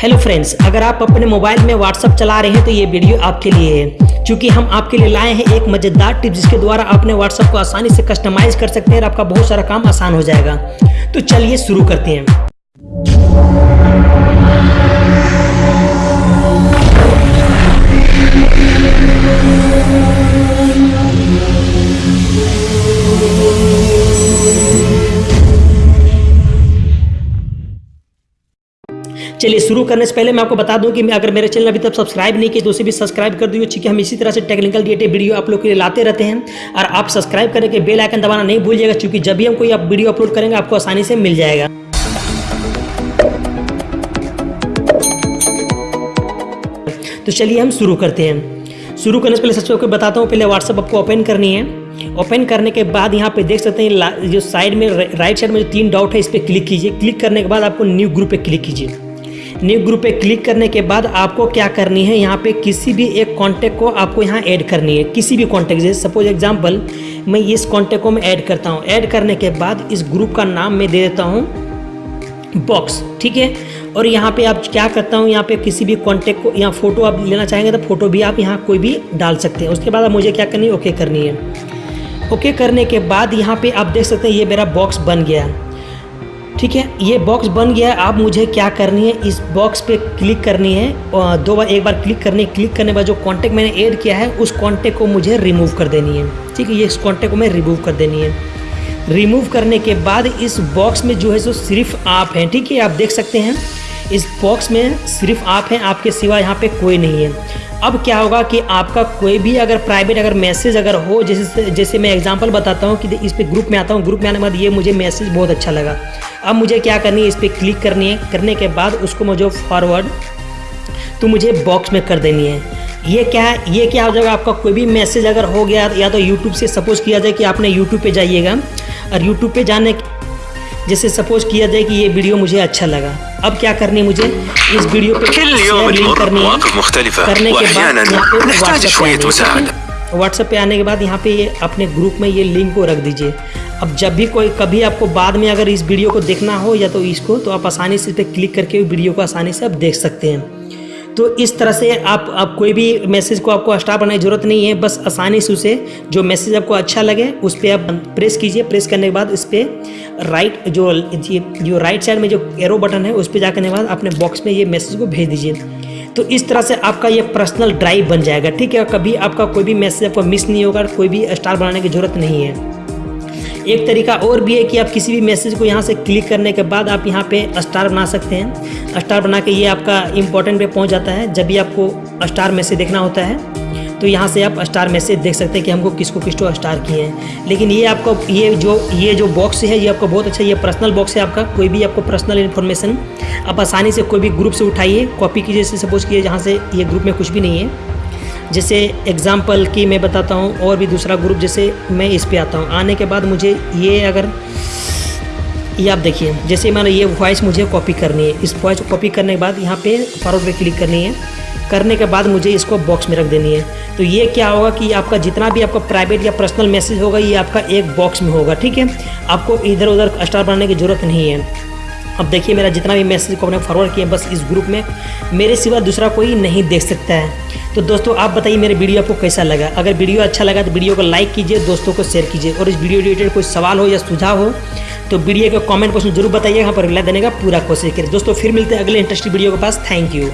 Hello friends अगर आप अपने मोबाइल में व्हाट्सअप चला रहे हैं तो ये वीडियो आपके लिए है। क्योंकि हम आपके लिए लाए हैं एक मज़ेदार टिप जिसके द्वारा अपने व्हाट्सअप को आसानी से कस्टमाइज कर सकते हैं और आपका बहुत सारा काम आसान हो जाएगा। तो चलिए शुरू करते हैं। चलिए शुरू करने से पहले मैं आपको बता दूँ कि अगर मेरे चैनल अभी तक सब्सक्राइब नहीं किए तो उसे भी सब्सक्राइब कर दीजिए क्योंकि हम इसी तरह से टेक्निकल रिलेटेड वीडियो आप लोग के लिए लाते रहते हैं। और आप सब्सक्राइब करने के बेल आइकन दबाना नहीं भूलिएगा, क्योंकि जब भी हम कोई वीडियो अपलोड करेंगे, आपको आसानी से मिल जाएगा। तो चलिए हम शुरू करते हैं। शुरू करने से पहले सबसे आपको बताता हूँ, पहले व्हाट्सअप आपको ओपन करनी है। ओपन करने के बाद यहाँ पे देख सकते हैं जो साइड में राइट साइड में जो तीन डॉट है, इस पर क्लिक कीजिए। क्लिक करने के बाद आपको न्यू ग्रुप पे क्लिक कीजिए। न्यू ग्रुप पे क्लिक करने के बाद आपको क्या करनी है? यहाँ पे किसी भी एक कॉन्टैक्ट को आपको यहाँ ऐड करनी है। किसी भी कॉन्टैक्ट जैसे सपोज़ एग्जांपल मैं इस कॉन्टैक्ट को मैं ऐड करता हूँ। ऐड करने के बाद इस ग्रुप का नाम मैं दे देता हूँ बॉक्स ठीक है? और यहाँ पे आप क्या करता हूँ? यहाँ पे किसी भी कॉन्टैक्ट को, यहाँ फ़ोटो आप लेना चाहेंगे तो फ़ोटो भी आप यहाँ कोई भी डाल सकते हैं। उसके बाद अब मुझे क्या करनी है? ओके करनी है। ओके करने के बाद यहाँ पे आप देख सकते हैं ये मेरा बॉक्स बन गया। ठीक है? ये बॉक्स बन गया है। आप मुझे क्या करनी है? इस बॉक्स पे क्लिक करनी है। दो बार, एक बार क्लिक करनी है। क्लिक करने के बाद जो कॉन्टैक्ट मैंने ऐड किया है, उस कॉन्टैक्ट को मुझे रिमूव कर देनी है। ठीक है? ये इस कॉन्टेक्ट को मैं रिमूव कर देनी है। रिमूव करने के बाद इस बॉक्स में जो है सो सिर्फ़ आप हैं। ठीक है? आप देख सकते हैं। इस बॉक्स में सिर्फ़ आप हैं, आपके सिवा यहाँ पे कोई नहीं है। अब क्या होगा कि आपका कोई भी अगर प्राइवेट अगर मैसेज अगर हो, जैसे जैसे मैं एग्जांपल बताता हूँ कि इस पर ग्रुप में आता हूँ ग्रुप में आने के बाद ये मुझे मैसेज बहुत अच्छा लगा। अब मुझे क्या करनी है, इस पर क्लिक करनी है। करने के बाद उसको मुझे फॉरवर्ड तो मुझे बॉक्स में कर देनी है। ये क्या है ये क्या हो जाएगा, आपका कोई भी मैसेज अगर हो गया, या तो यूट्यूब से सपोज़ किया जाए कि आपने यूट्यूब पे जाइएगा। और यूट्यूब पे जाने जैसे सपोज़ किया जाए कि ये वीडियो मुझे अच्छा लगा। अब क्या करनी है मुझे? इस वीडियो पे लिंक करनी है। करने के बाद यहाँ पे व्हाट्सएप पे आने के बाद यहाँ पे ये अपने ग्रुप में ये लिंक को रख दीजिए। अब जब भी कोई कभी आपको बाद में अगर इस वीडियो को देखना हो या तो इसको तो आप आसानी से इस पर क्लिक करके वीडियो को आसानी से आप देख सकते हैं। तो इस तरह से आप आप कोई भी मैसेज को आपको स्टार बनाने की ज़रूरत नहीं है, बस आसानी से उसे, जो मैसेज आपको अच्छा लगे, उस पर आप प्रेस कीजिए। प्रेस करने के बाद इस पर राइट जो जो राइट साइड में जो एरो बटन है, उस पर जा करने के बाद अपने बॉक्स में ये मैसेज को भेज दीजिए। तो इस तरह से आपका ये पर्सनल ड्राइव बन जाएगा, ठीक है? कभी आपका कोई भी मैसेज आपको मिस नहीं होगा कोई भी स्टार बनाने की ज़रूरत नहीं है। एक तरीका और भी है कि आप किसी भी मैसेज को यहाँ से क्लिक करने के बाद आप यहाँ पे स्टार बना सकते हैं। स्टार बना के ये आपका इंपॉर्टेंट पे पहुँच जाता है, जब भी आपको स्टार मैसेज देखना होता है तो यहाँ से आप स्टार मैसेज देख सकते हैं कि हमको किसको किसको स्टार किए हैं। लेकिन ये आपको, ये जो ये जो बॉक्स है, ये आपको बहुत अच्छा ये पर्सनल बॉक्स है आपका। कोई भी आपको पर्सनल इन्फॉर्मेशन आप आसानी से कोई भी ग्रुप से उठाइए कॉपी कीजिए सपोज़ कीजिए, जहाँ से ये ग्रुप में कुछ भी नहीं है। जैसे एग्ज़ाम्पल की मैं बताता हूँ और भी दूसरा ग्रुप जैसे मैं इस पर आता हूँ। आने के बाद मुझे ये अगर, ये आप देखिए, जैसे मैंने ये वॉइस मुझे कॉपी करनी है। इस वॉइस को कॉपी करने के बाद यहाँ पे फॉरवर्ड पे क्लिक करनी है। करने के बाद मुझे इसको बॉक्स में रख देनी है। तो ये क्या होगा कि आपका जितना भी आपका प्राइवेट या पर्सनल मैसेज होगा, ये आपका एक बॉक्स में होगा, ठीक है? आपको इधर उधर स्टार बनाने की ज़रूरत नहीं है। अब देखिए मेरा जितना भी मैसेज को मैंने फॉरवर्ड किया बस इस ग्रुप में, मेरे सिवा दूसरा कोई नहीं देख सकता है। तो दोस्तों, आप बताइए मेरे वीडियो आपको कैसा लगा? अगर वीडियो अच्छा लगा तो वीडियो को लाइक कीजिए, दोस्तों को शेयर कीजिए। और इस वीडियो रिलेटेड कोई सवाल हो या सुझाव हो तो वीडियो के कमेंट बॉक्स में ज़रूर बताइए। यहाँ पर रिप्लाई देने का पूरा कोशिश करें दोस्तों, फिर मिलते हैं अगले इंटरेस्टिंग वीडियो के पास। Thank you